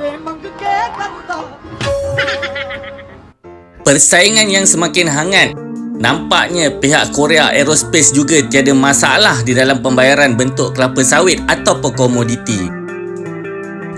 Persaingan yang semakin hangat Nampaknya pihak Korea Aerospace juga tiada masalah di dalam pembayaran bentuk kelapa sawit atau komoditi.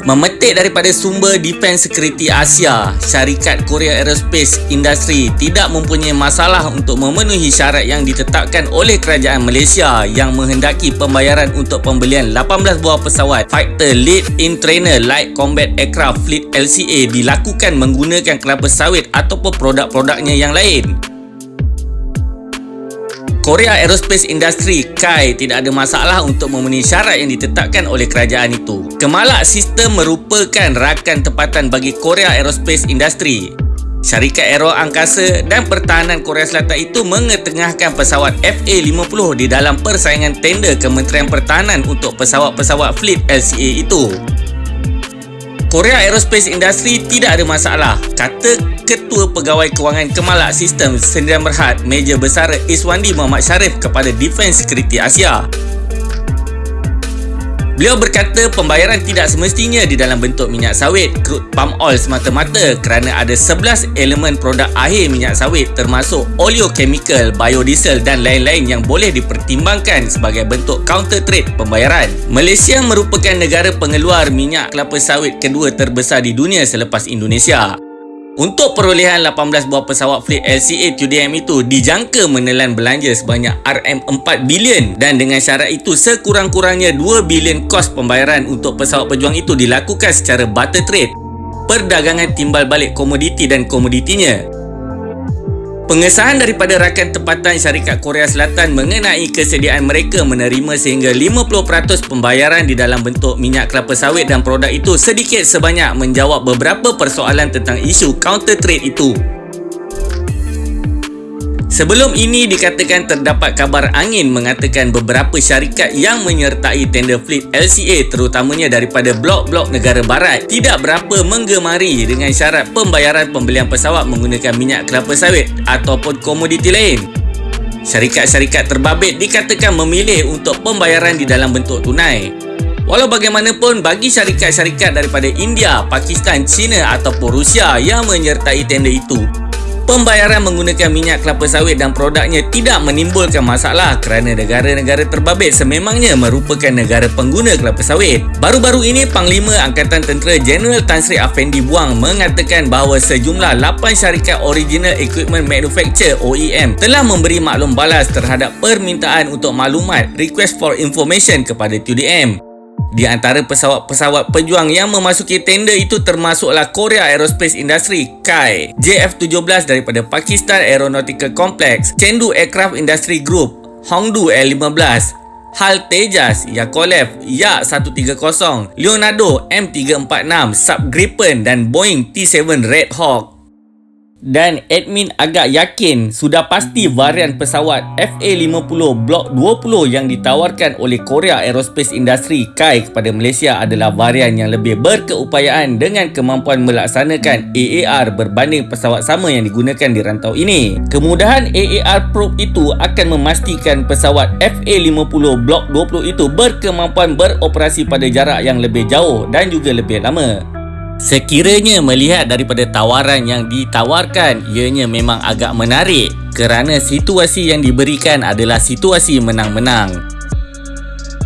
Memetik daripada sumber Defense Security Asia, syarikat Korea Aerospace Industry tidak mempunyai masalah untuk memenuhi syarat yang ditetapkan oleh kerajaan Malaysia yang menghendaki pembayaran untuk pembelian 18 buah pesawat Fighter Lead in Trainer Light Combat Aircraft Fleet LCA dilakukan menggunakan kelapa sawit ataupun produk-produknya yang lain. Korea Aerospace Industry KAI tidak ada masalah untuk memenuhi syarat yang ditetapkan oleh kerajaan itu. Kemalak Sistem merupakan rakan tempatan bagi Korea Aerospace Industry. Syarikat Aero Angkasa dan Pertahanan Korea Selatan itu mengetengahkan pesawat FA-50 di dalam persaingan tender Kementerian Pertahanan untuk pesawat-pesawat fleet LCA itu. Korea Aerospace Industry tidak ada masalah, kata Ketua Pegawai Kewangan Kemalak Sistem Sendirian Berhad Major Besar Iswandi Muhammad Sharif kepada Defense Security Asia. Beliau berkata pembayaran tidak semestinya di dalam bentuk minyak sawit, crude palm oil semata-mata kerana ada 11 elemen produk akhir minyak sawit termasuk oleochemical, biodiesel dan lain-lain yang boleh dipertimbangkan sebagai bentuk counter trade pembayaran. Malaysia merupakan negara pengeluar minyak kelapa sawit kedua terbesar di dunia selepas Indonesia. Untuk perolehan 18 buah pesawat fleet LCA TUDM itu dijangka menelan belanja sebanyak RM4 bilion dan dengan syarat itu sekurang-kurangnya 2 bilion kos pembayaran untuk pesawat pejuang itu dilakukan secara barter trade perdagangan timbal balik komoditi dan komoditinya Pengesahan daripada rakan tempatan syarikat Korea Selatan mengenai kesediaan mereka menerima sehingga 50% pembayaran di dalam bentuk minyak kelapa sawit dan produk itu sedikit sebanyak menjawab beberapa persoalan tentang isu counter trade itu. Sebelum ini dikatakan terdapat kabar angin mengatakan beberapa syarikat yang menyertai tender fleet LCA terutamanya daripada blok-blok negara barat tidak berapa menggemari dengan syarat pembayaran pembelian pesawat menggunakan minyak kelapa sawit ataupun komoditi lain. Syarikat-syarikat terbabit dikatakan memilih untuk pembayaran di dalam bentuk tunai. Walau bagaimanapun bagi syarikat-syarikat daripada India, Pakistan, China ataupun Rusia yang menyertai tender itu Pembayaran menggunakan minyak kelapa sawit dan produknya tidak menimbulkan masalah kerana negara-negara terbabit sememangnya merupakan negara pengguna kelapa sawit. Baru-baru ini Panglima Angkatan Tentera Jeneral Tan Sri Afendi Buang mengatakan bahawa sejumlah 8 syarikat Original Equipment Manufacturer OEM telah memberi maklum balas terhadap permintaan untuk maklumat Request for Information kepada TUDM. Di antara pesawat-pesawat pejuang yang memasuki tender itu termasuklah Korea Aerospace Industry KAI, JF-17 daripada Pakistan Aeronautical Complex, Chengdu Aircraft Industry Group, Hongdu Air-15, Hal Tejas, Yakolev, Yak-130, Leonardo M346, Sub Gripen dan Boeing T-7 Red Hawk dan admin agak yakin sudah pasti varian pesawat FA-50 Block 20 yang ditawarkan oleh Korea Aerospace Industry KAI kepada Malaysia adalah varian yang lebih berkeupayaan dengan kemampuan melaksanakan AAR berbanding pesawat sama yang digunakan di rantau ini. Kemudahan AAR probe itu akan memastikan pesawat FA-50 Block 20 itu berkemampuan beroperasi pada jarak yang lebih jauh dan juga lebih lama. Sekiranya melihat daripada tawaran yang ditawarkan, ianya memang agak menarik kerana situasi yang diberikan adalah situasi menang-menang.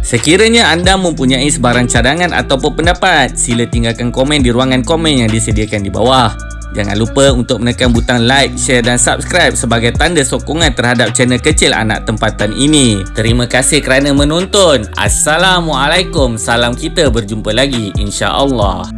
Sekiranya anda mempunyai sebarang cadangan ataupun pendapat, sila tinggalkan komen di ruangan komen yang disediakan di bawah. Jangan lupa untuk menekan butang like, share dan subscribe sebagai tanda sokongan terhadap channel kecil anak tempatan ini. Terima kasih kerana menonton. Assalamualaikum. Salam kita berjumpa lagi insya-Allah.